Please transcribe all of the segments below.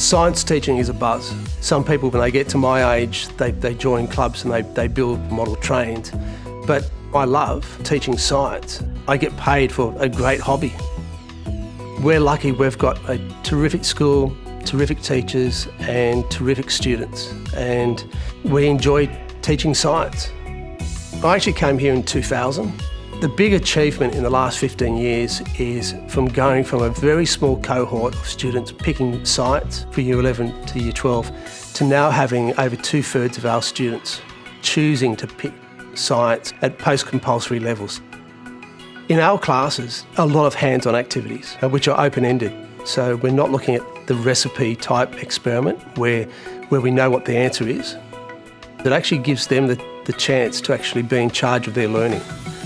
Science teaching is a buzz. Some people, when they get to my age, they, they join clubs and they, they build model trains. But I love teaching science. I get paid for a great hobby. We're lucky we've got a terrific school, terrific teachers and terrific students and we enjoy teaching science. I actually came here in 2000 the big achievement in the last 15 years is from going from a very small cohort of students picking science for Year 11 to Year 12 to now having over two thirds of our students choosing to pick science at post-compulsory levels. In our classes, a lot of hands-on activities, uh, which are open-ended. So we're not looking at the recipe type experiment where, where we know what the answer is. It actually gives them the, the chance to actually be in charge of their learning.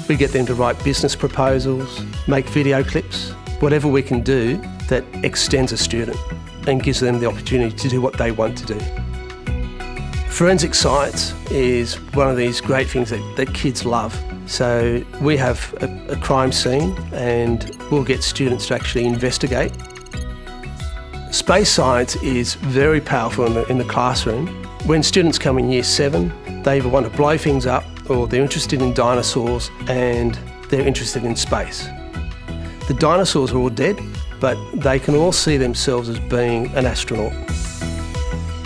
We get them to write business proposals, make video clips, whatever we can do that extends a student and gives them the opportunity to do what they want to do. Forensic science is one of these great things that, that kids love. So we have a, a crime scene and we'll get students to actually investigate. Space science is very powerful in the, in the classroom. When students come in year seven, they want to blow things up or they're interested in dinosaurs and they're interested in space. The dinosaurs are all dead, but they can all see themselves as being an astronaut.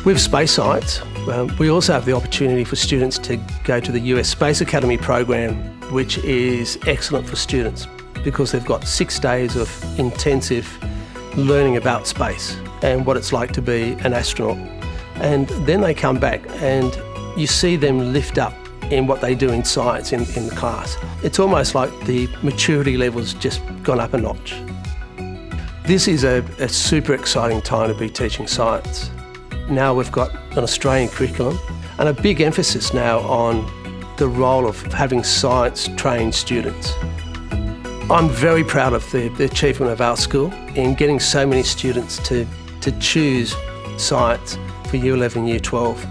With space science, um, we also have the opportunity for students to go to the US Space Academy program, which is excellent for students because they've got six days of intensive learning about space and what it's like to be an astronaut. And then they come back and you see them lift up in what they do in science in, in the class. It's almost like the maturity level's just gone up a notch. This is a, a super exciting time to be teaching science. Now we've got an Australian curriculum and a big emphasis now on the role of having science-trained students. I'm very proud of the, the, achievement of our school in getting so many students to, to choose science for Year 11, Year 12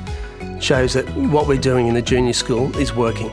shows that what we're doing in the junior school is working.